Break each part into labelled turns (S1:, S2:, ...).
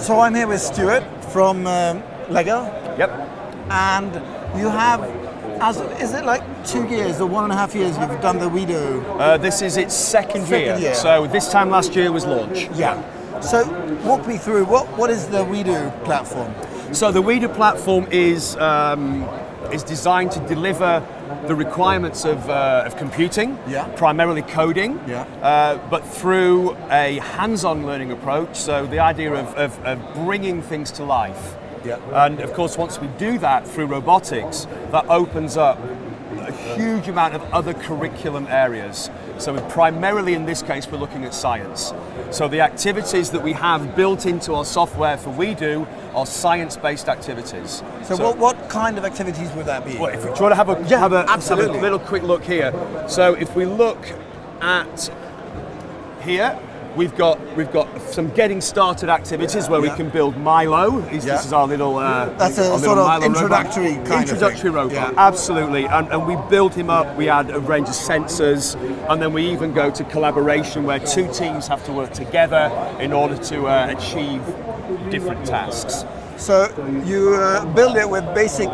S1: So I'm here with Stuart from um, Lego,
S2: Yep.
S1: and you have, as is it like two years or one and a half years you've done the WeDo?
S2: Uh, this is its second,
S1: Second year.
S2: So this time last year was launch.
S1: Yeah. So walk me through what what is the WeDo platform?
S2: So the WeDo platform is um, is designed to deliver the requirements of, uh, of computing,
S1: Yeah.
S2: primarily coding,
S1: Yeah.
S2: uh, but through a hands-on learning approach. So the idea of, of, of bringing things to life.
S1: Yeah.
S2: And of course, once we do that through robotics, that opens up huge amount of other curriculum areas. So primarily in this case, we're looking at science. So the activities that we have built into our software for WeDo are science-based activities.
S1: So, what, what kind of activities would that be?
S2: Well, if we try to have a,
S1: Yeah,
S2: have, a have
S1: absolutely.
S2: a little quick look here. So if we look at here, we've got we've got some getting started activities where
S1: Yeah.
S2: we can build Milo. This,
S1: Yeah.
S2: this is our little. Uh,
S1: That's a sort of
S2: Milo robot.
S1: introductory of
S2: introductory robot.
S1: Yeah.
S2: Absolutely, and, and we build him up. We add a range of sensors, and then we even go to collaboration where two teams have to work together in order to uh, achieve different tasks.
S1: So you uh, build it with basic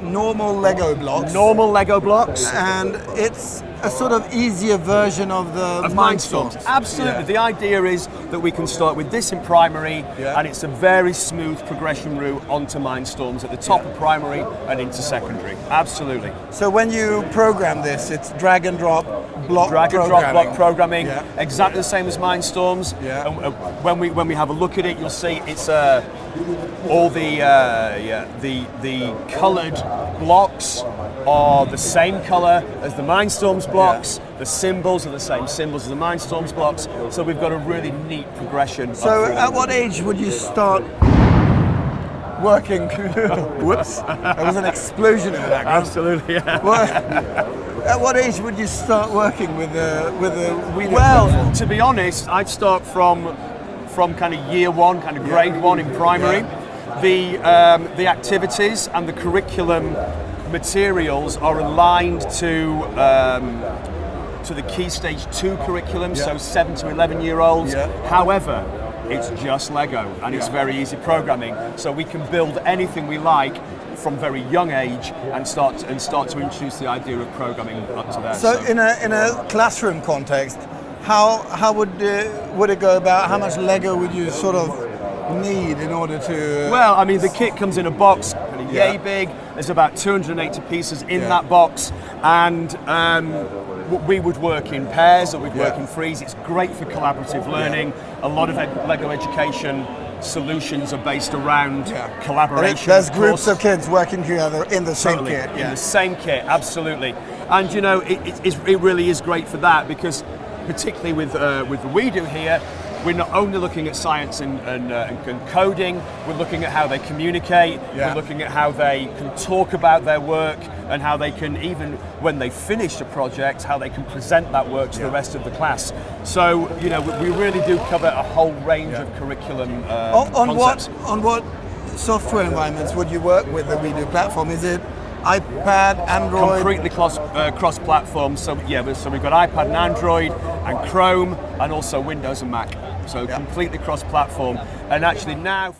S1: normal Lego blocks,
S2: Normal Lego blocks.
S1: and it's a sort of easier version of the
S2: of. Absolutely.
S1: Yeah.
S2: The idea is that we can start with this in primary,
S1: Yeah.
S2: and it's a very smooth progression route onto Mindstorms at the top of primary and into secondary. Absolutely.
S1: So when you program this, it's drag and drop block
S2: Drag and drop
S1: programming.
S2: block programming,
S1: Yeah.
S2: exactly the same as Mindstorms.
S1: Yeah.
S2: And, uh, when we when we have a look at it, you'll see it's uh, all the uh, yeah the the coloured blocks are the same colour as the Mindstorms blocks. The symbols are the same symbols as the Mindstorms blocks. So we've got a really neat progression.
S1: So at what age would you start working? Whoops, there was an explosion in the background.
S2: Absolutely, yeah.
S1: What, at what age would you start working with a with the WeDo
S2: Well,
S1: platform?
S2: to be honest, I'd start from from kind of year one, kind of grade one in primary. The um, the activities and the curriculum materials are aligned to. Um, to the key stage two curriculum, so seven to eleven year olds.
S1: Yeah.
S2: However, it's just Lego and it's
S1: Yeah.
S2: very easy programming, so we can build anything we like from very young age and start and start to introduce the idea of programming up to there.
S1: So in a in a classroom context, how how would uh, would it go about? How much Lego would you sort of need in order to?
S2: Well, I mean, the kit comes in a box,
S1: Yeah.
S2: yay big. There's about 280 pieces in
S1: Yeah.
S2: that box, and um, we would work in pairs or we'd work
S1: Yeah.
S2: in threes. It's great for collaborative learning. A lot of ed- Lego education solutions are based around
S1: Yeah.
S2: collaboration.
S1: There's
S2: of
S1: groups of kids working together in the same
S2: Totally,
S1: kit.
S2: in the same kit, absolutely. And you know, it, it, it really is great for that because, particularly with uh, with the WeDo here, we're not only looking at science and, and, uh, and- and coding. We're looking at how they communicate.
S1: Yeah.
S2: We're looking at how they can talk about their work and how they can even when they finish a project, how they can present that work to the rest of the class. So you know, we, we really do cover a whole range of curriculum uh,
S1: On, on what on what software environments would you work with the WeDo platform? Is it iPad, Android?
S2: completely cross uh, cross platform. So yeah, so we've got iPad and Android and Chrome and also Windows and Mac. So
S1: Yeah.
S2: completely cross platform. And actually now.